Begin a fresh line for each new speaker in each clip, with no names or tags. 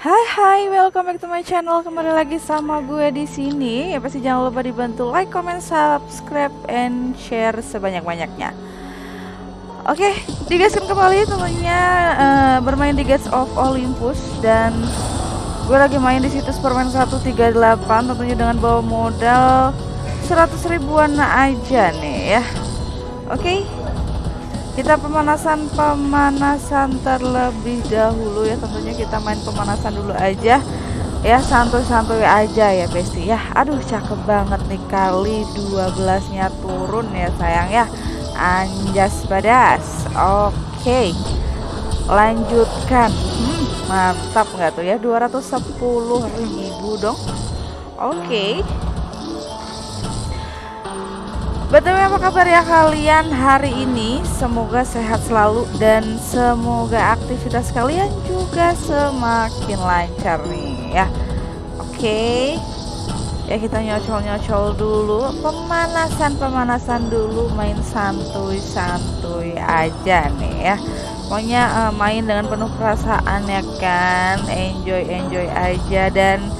Hai hai, welcome back to my channel. Kembali lagi sama gue di sini. Ya pasti jangan lupa dibantu like, comment, subscribe, and share sebanyak-banyaknya. Oke, digaskan kembali tentunya uh, bermain di Gates of Olympus dan gue lagi main di situs permain 138 tentunya dengan bawa modal 100 ribuan aja nih ya. Oke, kita pemanasan pemanasan terlebih dahulu ya. Tentunya kita main pemanasan dulu aja. Ya santuy-santuy aja ya besti ya. Aduh cakep banget nih kali 12 nya turun ya sayang ya. Anjas badas. Oke. Lanjutkan. Hmm, mantap nggak tuh ya? 210 ribu dong. Oke Betul apa kabar ya kalian hari ini? Semoga sehat selalu dan semoga aktivitas kalian juga semakin lancar nih ya. Oke. Ya kita nyocol-nyocol dulu, pemanasan-pemanasan dulu, main santuy-santuy aja nih ya. Pokoknya uh, main dengan penuh perasaan ya kan, enjoy-enjoy aja dan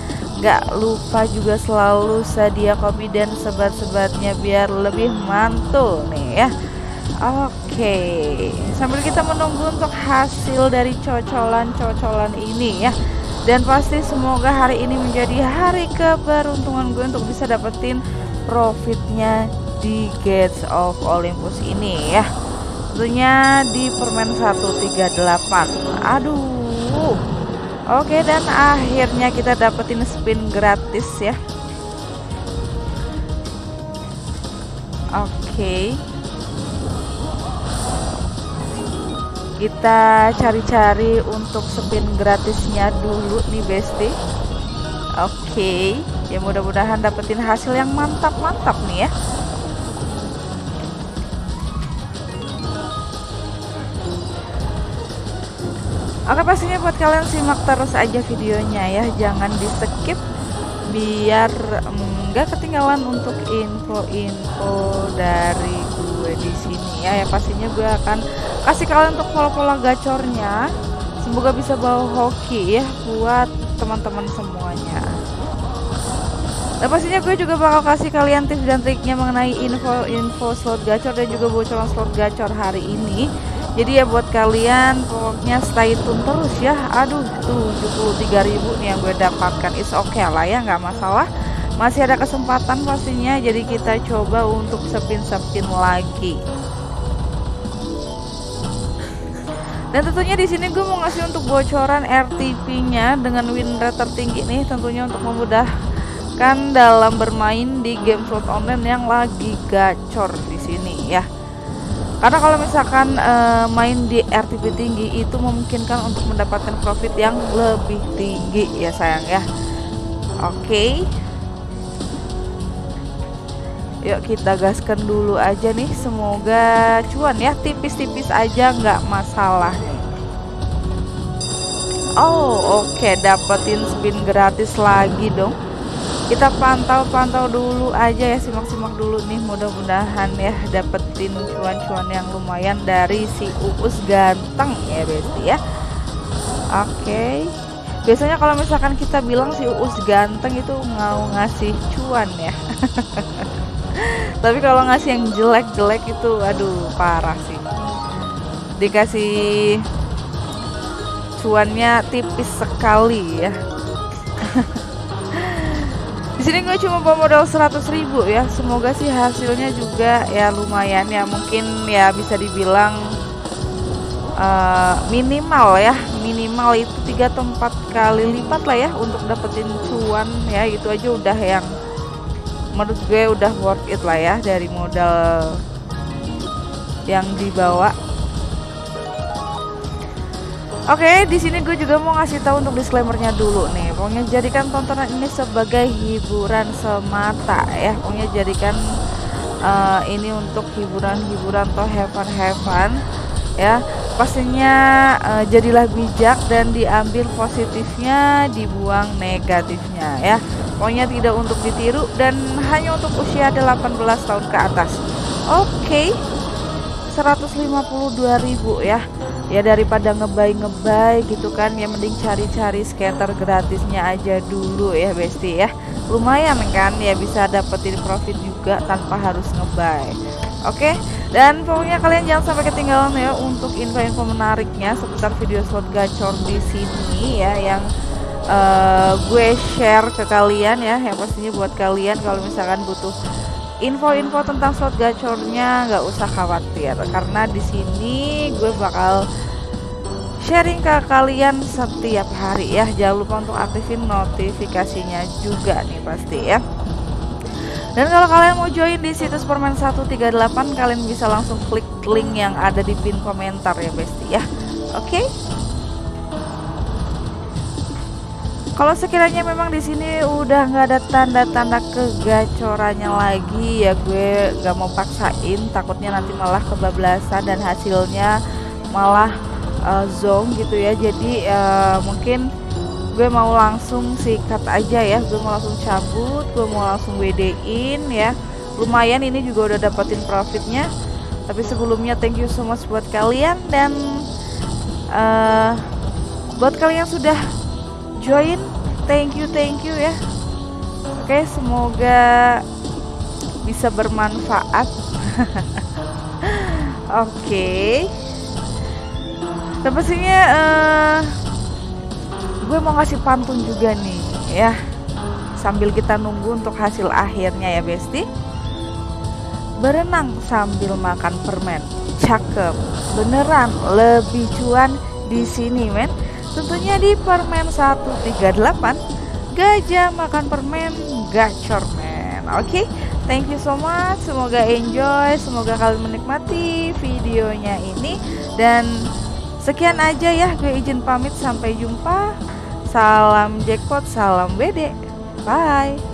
Gak lupa juga selalu sedia kopi dan sebat-sebatnya biar lebih mantul nih ya. Oke sambil kita menunggu untuk hasil dari cocolan-cocolan ini ya. Dan pasti semoga hari ini menjadi hari keberuntungan gue untuk bisa dapetin profitnya di Gates of Olympus ini ya. Tentunya di permen 138 aduh Oke dan akhirnya kita dapetin spin gratis ya. Oke. Kita cari-cari untuk spin gratisnya dulu nih Besti. Oke Ya mudah-mudahan dapetin hasil yang mantap-mantap nih ya Oke pastinya buat kalian simak terus aja videonya ya. Jangan di skip Biar enggak mm, ketinggalan untuk info-info dari gue di sini ya. Ya pastinya gue akan kasih kalian untuk pola-pola gacornya. Semoga bisa bawa hoki ya Buat teman-teman semuanya. Dan pastinya gue juga bakal kasih kalian tips dan triknya mengenai info-info slot gacor dan juga bocoran slot gacor hari ini jadi ya buat kalian pokoknya stay tune terus ya. Aduh tuh 73.000 nih yang gue dapatkan. Is oke okay lah ya nggak masalah. Masih ada kesempatan pastinya jadi kita coba untuk sepin-sepin lagi. Dan tentunya di sini gue mau ngasih untuk bocoran RTP-nya dengan win rate tertinggi nih tentunya untuk memudahkan dalam bermain di game slot online yang lagi gacor di sini ya karena kalau misalkan uh, main di RTP tinggi itu memungkinkan untuk mendapatkan profit yang lebih tinggi ya sayang ya oke okay. yuk kita gaskan dulu aja nih semoga cuan ya tipis-tipis aja nggak masalah oh oke okay. dapetin spin gratis lagi dong kita pantau-pantau dulu aja ya simak-simak dulu nih mudah-mudahan ya dapetin cuan-cuan yang lumayan dari si Uus ganteng ya Besti ya. Oke. Biasanya kalau misalkan kita bilang si Uus ganteng itu mau ngasih cuan ya. Tapi kalau ngasih yang jelek-jelek itu aduh parah sih. Dikasih cuannya tipis sekali ya sini gue cuma bawa modal 100 ribu ya semoga sih hasilnya juga ya lumayan ya. Mungkin ya bisa dibilang uh, minimal ya minimal itu tiga atau empat kali lipat lah ya untuk dapetin cuan ya. Itu aja udah yang menurut gue udah worth it lah ya dari modal yang dibawa Oke, di sini gue juga mau ngasih tahu untuk disclaimernya dulu nih. Pokoknya jadikan tontonan ini sebagai hiburan semata ya. Pokoknya jadikan uh, ini untuk hiburan-hiburan atau heaven-heaven ya. Pastinya uh, jadilah bijak dan diambil positifnya, dibuang negatifnya ya. Pokoknya tidak untuk ditiru dan hanya untuk usia 18 tahun ke atas. Oke. Okay. 152.000 ya ya daripada ngebay ngebay gitu kan ya mending cari-cari skater gratisnya aja dulu ya besti ya. Lumayan kan ya bisa dapetin profit juga tanpa harus ngebay oke dan pokoknya kalian jangan sampai ketinggalan ya untuk info-info menariknya seputar video slot gacor di sini ya yang uh, gue share ke kalian ya yang pastinya buat kalian kalau misalkan butuh info-info tentang slot gacornya nggak usah khawatir karena di sini gue bakal sharing ke kalian setiap hari ya. Jangan lupa untuk aktifin notifikasinya juga nih pasti ya. Dan kalau kalian mau join di situs permen 138 kalian bisa langsung klik link yang ada di pin komentar ya besti ya. Oke? okay? Kalau sekiranya memang di sini udah nggak ada tanda-tanda kegacorannya lagi ya gue nggak mau paksain. Takutnya nanti malah kebablasan dan hasilnya malah uh, zong gitu ya. Jadi uh, mungkin gue mau langsung sikat aja ya. Gue mau langsung cabut gue mau langsung WD-in ya. Lumayan ini juga udah dapetin profitnya. Tapi sebelumnya thank you so much buat kalian dan uh, buat kalian yang sudah join thank you thank you ya. Oke semoga bisa bermanfaat. Oke. Dan pastinya uh, gue mau ngasih pantun juga nih ya. Sambil kita nunggu untuk hasil akhirnya ya besti. Berenang sambil makan permen. Cakep. Beneran lebih cuan di sini men Tentunya di permen 138 Gajah makan permen gacor men. Oke okay? Thank you so much. Semoga enjoy Semoga kalian menikmati videonya ini. Dan sekian aja ya Gue izin pamit. Sampai jumpa. Salam jackpot Salam BD Bye